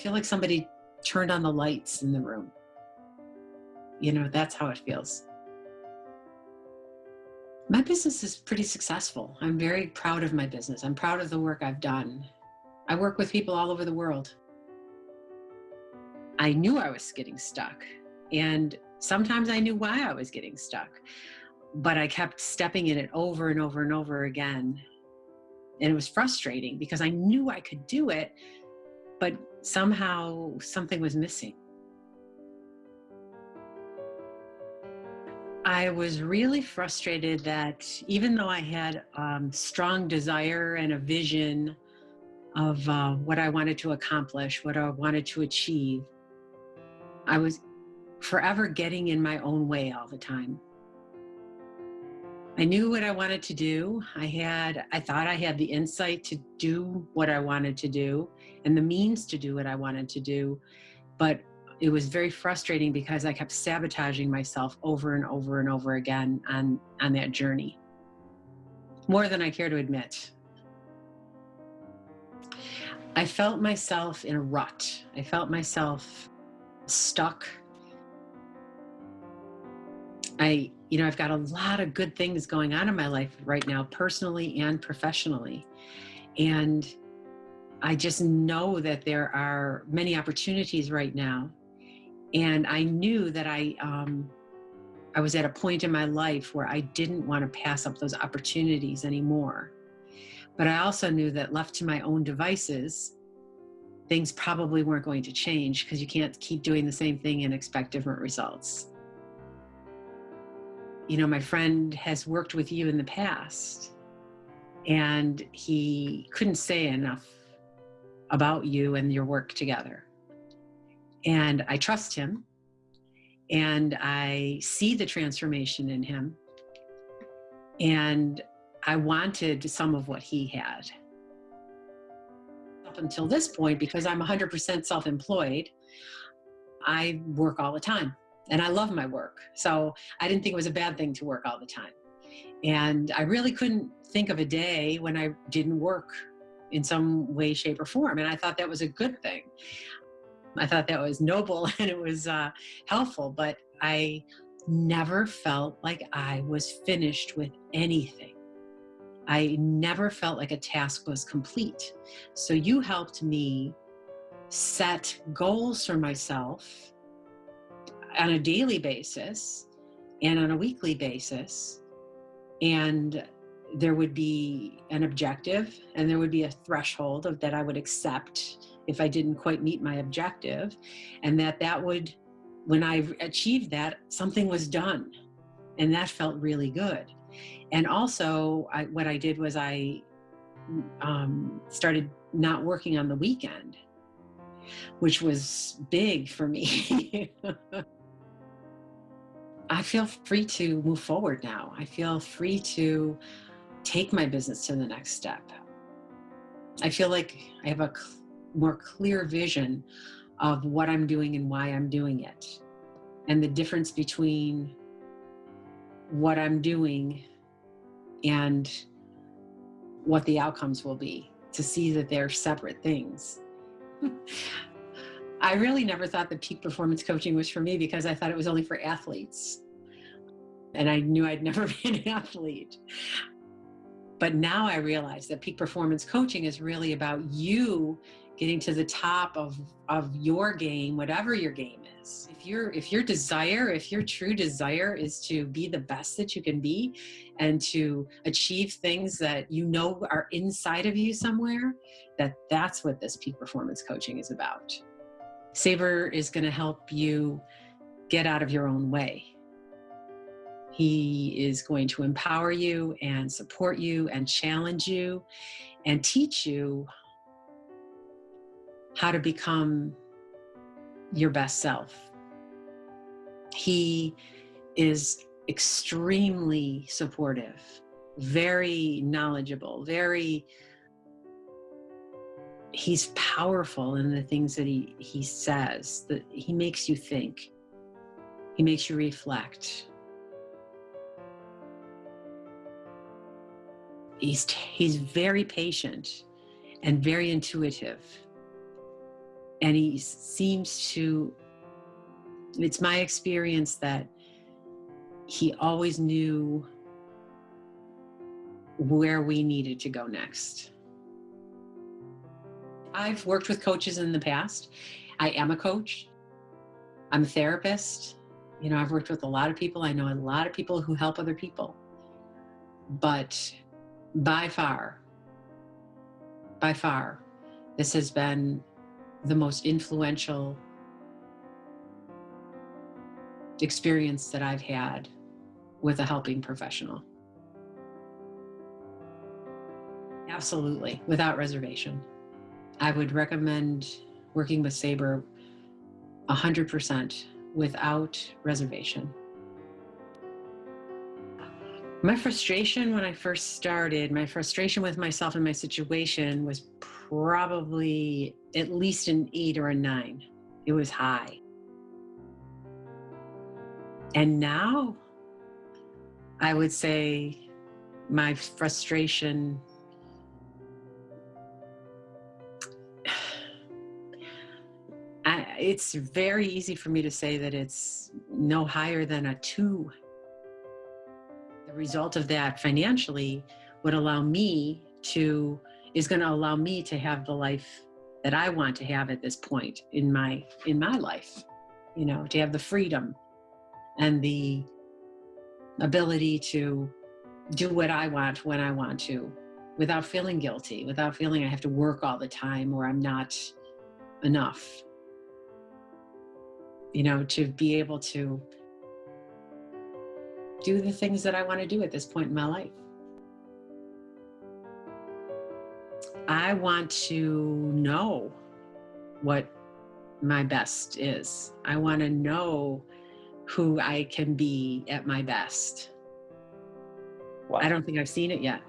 feel like somebody turned on the lights in the room. You know, that's how it feels. My business is pretty successful. I'm very proud of my business. I'm proud of the work I've done. I work with people all over the world. I knew I was getting stuck, and sometimes I knew why I was getting stuck, but I kept stepping in it over and over and over again. And it was frustrating because I knew I could do it, but somehow something was missing. I was really frustrated that even though I had um, strong desire and a vision of uh, what I wanted to accomplish, what I wanted to achieve, I was forever getting in my own way all the time. I knew what I wanted to do. I had, I thought I had the insight to do what I wanted to do and the means to do what I wanted to do. But it was very frustrating because I kept sabotaging myself over and over and over again on, on that journey. More than I care to admit. I felt myself in a rut. I felt myself stuck. I, you know, I've got a lot of good things going on in my life right now, personally and professionally. And I just know that there are many opportunities right now. And I knew that I, um, I was at a point in my life where I didn't want to pass up those opportunities anymore. But I also knew that left to my own devices, things probably weren't going to change because you can't keep doing the same thing and expect different results. You know, my friend has worked with you in the past and he couldn't say enough about you and your work together. And I trust him and I see the transformation in him. And I wanted some of what he had. Up until this point, because I'm 100% self employed, I work all the time and I love my work. So I didn't think it was a bad thing to work all the time. And I really couldn't think of a day when I didn't work in some way, shape, or form. And I thought that was a good thing. I thought that was noble and it was uh, helpful, but I never felt like I was finished with anything. I never felt like a task was complete. So you helped me set goals for myself on a daily basis and on a weekly basis. And there would be an objective and there would be a threshold of that I would accept if I didn't quite meet my objective. And that that would when I achieved that something was done. And that felt really good. And also I, what I did was I um, started not working on the weekend which was big for me I feel free to move forward now. I feel free to take my business to the next step. I feel like I have a more clear vision of what I'm doing and why I'm doing it, and the difference between what I'm doing and what the outcomes will be, to see that they're separate things. I really never thought that peak performance coaching was for me because I thought it was only for athletes. And I knew I'd never be an athlete. But now I realize that peak performance coaching is really about you getting to the top of, of your game, whatever your game is. If your if your desire, if your true desire is to be the best that you can be and to achieve things that you know are inside of you somewhere, that that's what this peak performance coaching is about. Saber is going to help you get out of your own way he is going to empower you and support you and challenge you and teach you how to become your best self. He is extremely supportive, very knowledgeable, very he's powerful in the things that he he says that he makes you think. He makes you reflect. He's he's very patient and very intuitive. And he seems to it's my experience that he always knew where we needed to go next. I've worked with coaches in the past. I am a coach. I'm a therapist. You know, I've worked with a lot of people. I know a lot of people who help other people. But by far, by far, this has been the most influential experience that I've had with a helping professional. Absolutely, without reservation. I would recommend working with Sabre 100% without reservation. My frustration when I first started, my frustration with myself and my situation was probably at least an eight or a nine. It was high. And now I would say my frustration It's very easy for me to say that it's no higher than a two. The result of that financially would allow me to, is going to allow me to have the life that I want to have at this point in my, in my life, you know, to have the freedom and the ability to do what I want when I want to without feeling guilty, without feeling I have to work all the time or I'm not enough you know, to be able to do the things that I want to do at this point in my life. I want to know what my best is. I want to know who I can be at my best. Wow. I don't think I've seen it yet.